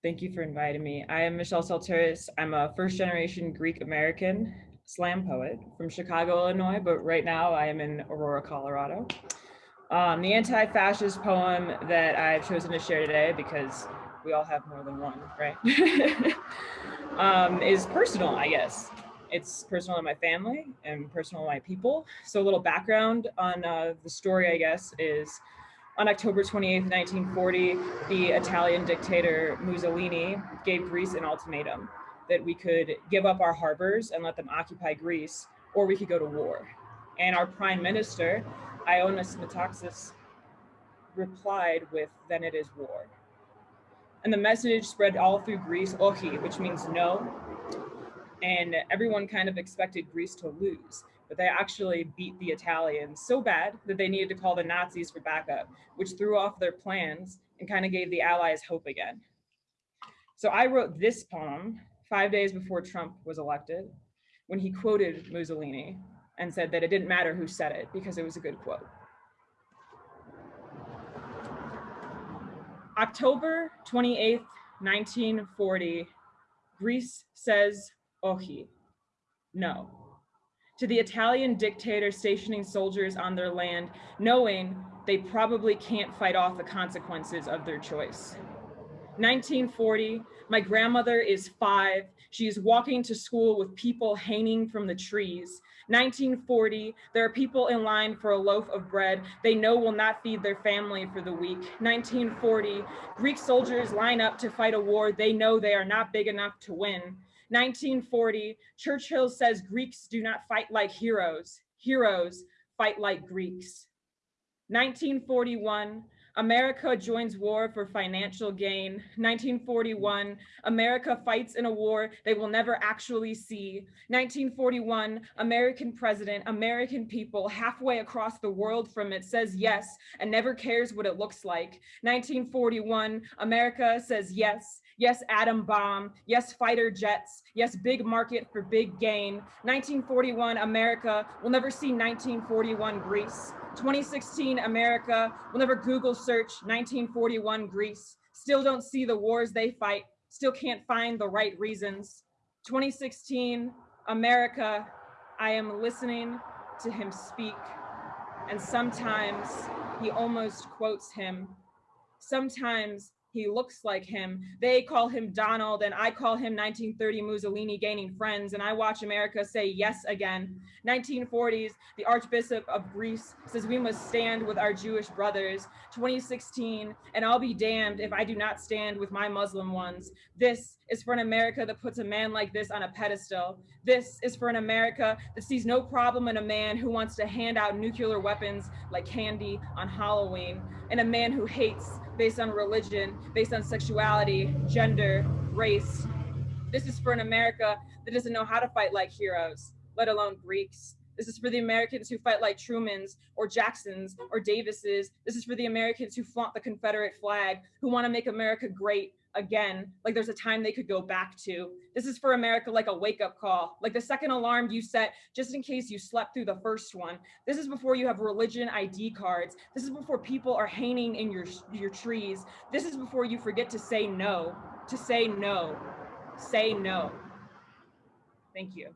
Thank you for inviting me. I am Michelle Salteris. I'm a first generation Greek American slam poet from Chicago, Illinois, but right now I am in Aurora, Colorado. Um, the anti-fascist poem that I've chosen to share today, because we all have more than one, right? um, is personal, I guess. It's personal to my family and personal to my people. So a little background on uh, the story, I guess, is on October 28, 1940, the Italian dictator Mussolini gave Greece an ultimatum that we could give up our harbors and let them occupy Greece, or we could go to war. And our prime minister, Ioannis Metaxas replied with, then it is war. And the message spread all through Greece, ochi, which means no. And everyone kind of expected Greece to lose, but they actually beat the Italians so bad that they needed to call the Nazis for backup, which threw off their plans and kind of gave the Allies hope again. So I wrote this poem five days before Trump was elected when he quoted Mussolini and said that it didn't matter who said it because it was a good quote. October 28th, 1940, Greece says ochi, no, to the Italian dictator stationing soldiers on their land, knowing they probably can't fight off the consequences of their choice. 1940, my grandmother is five. She is walking to school with people hanging from the trees. 1940, there are people in line for a loaf of bread they know will not feed their family for the week. 1940, Greek soldiers line up to fight a war they know they are not big enough to win. 1940, Churchill says Greeks do not fight like heroes. Heroes fight like Greeks. 1941, America joins war for financial gain. 1941, America fights in a war they will never actually see. 1941, American president, American people halfway across the world from it says yes and never cares what it looks like. 1941, America says yes, yes atom bomb, yes fighter jets, yes big market for big gain. 1941, America will never see 1941 Greece. 2016 America will never Google search 1941 Greece, still don't see the wars they fight, still can't find the right reasons. 2016 America, I am listening to him speak, and sometimes he almost quotes him. Sometimes he looks like him. They call him Donald and I call him 1930 Mussolini gaining friends and I watch America say yes again. 1940s, the Archbishop of Greece says we must stand with our Jewish brothers. 2016, and I'll be damned if I do not stand with my Muslim ones. This is for an America that puts a man like this on a pedestal. This is for an America that sees no problem in a man who wants to hand out nuclear weapons like candy on Halloween, and a man who hates based on religion, based on sexuality, gender, race. This is for an America that doesn't know how to fight like heroes, let alone Greeks. This is for the Americans who fight like Trumans or Jacksons or Davises. This is for the Americans who flaunt the Confederate flag, who want to make America great again, like there's a time they could go back to. This is for America like a wake up call, like the second alarm you set just in case you slept through the first one. This is before you have religion ID cards. This is before people are hanging in your, your trees. This is before you forget to say no, to say no, say no. Thank you.